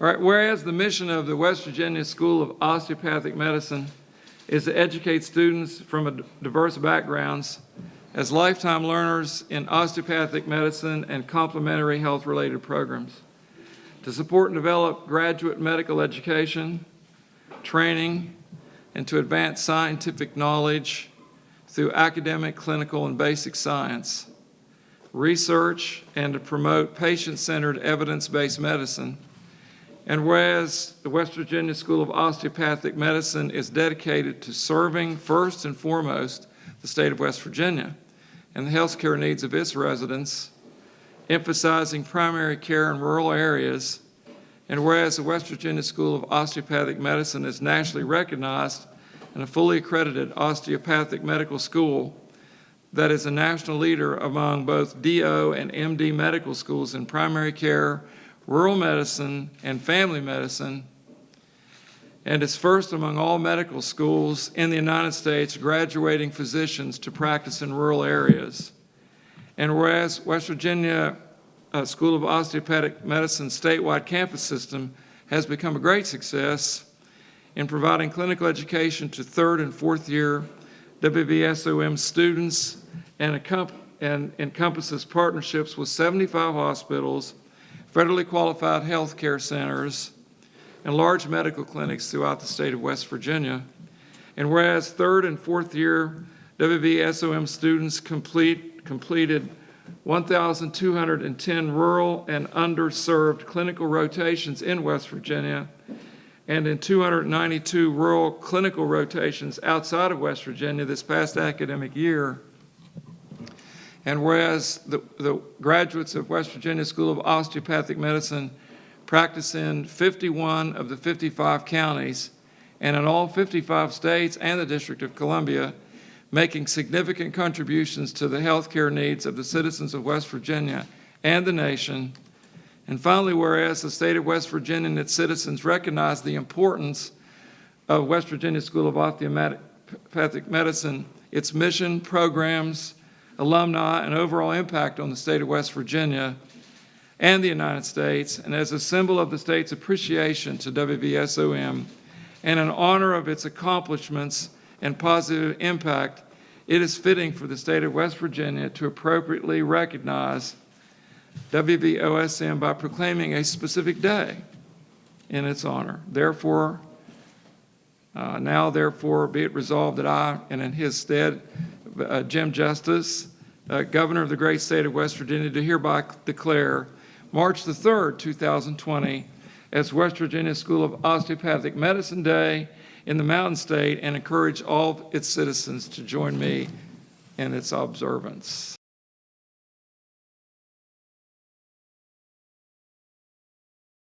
All right, whereas the mission of the West Virginia School of Osteopathic Medicine is to educate students from a diverse backgrounds as lifetime learners in osteopathic medicine and complementary health-related programs, to support and develop graduate medical education, training, and to advance scientific knowledge through academic, clinical, and basic science, research, and to promote patient-centered evidence-based medicine. And whereas the West Virginia School of Osteopathic Medicine is dedicated to serving first and foremost the state of West Virginia and the healthcare needs of its residents, emphasizing primary care in rural areas, and whereas the West Virginia School of Osteopathic Medicine is nationally recognized and a fully accredited osteopathic medical school that is a national leader among both DO and MD medical schools in primary care, rural medicine, and family medicine, and is first among all medical schools in the United States graduating physicians to practice in rural areas. And whereas West Virginia uh, School of Osteopathic Medicine statewide campus system has become a great success in providing clinical education to third and fourth year WVSOM students and, and encompasses partnerships with 75 hospitals, federally qualified health care centers, and large medical clinics throughout the state of West Virginia. And whereas third and fourth year WVSOM students complete, completed 1,210 rural and underserved clinical rotations in West Virginia, and in 292 rural clinical rotations outside of West Virginia this past academic year. And whereas the, the graduates of West Virginia School of Osteopathic Medicine practice in 51 of the 55 counties and in all 55 states and the District of Columbia, making significant contributions to the healthcare needs of the citizens of West Virginia and the nation. And finally, whereas the state of West Virginia and its citizens recognize the importance of West Virginia School of Osteopathic Medicine, its mission, programs, alumni, and overall impact on the state of West Virginia and the United States, and as a symbol of the state's appreciation to WVSOM and in honor of its accomplishments and positive impact, it is fitting for the state of West Virginia to appropriately recognize WVOSM by proclaiming a specific day in its honor. Therefore, uh, now therefore be it resolved that I, and in his stead, uh, Jim Justice, uh, Governor of the great state of West Virginia, to hereby declare March the 3rd, 2020, as West Virginia School of Osteopathic Medicine Day in the Mountain State and encourage all its citizens to join me in its observance.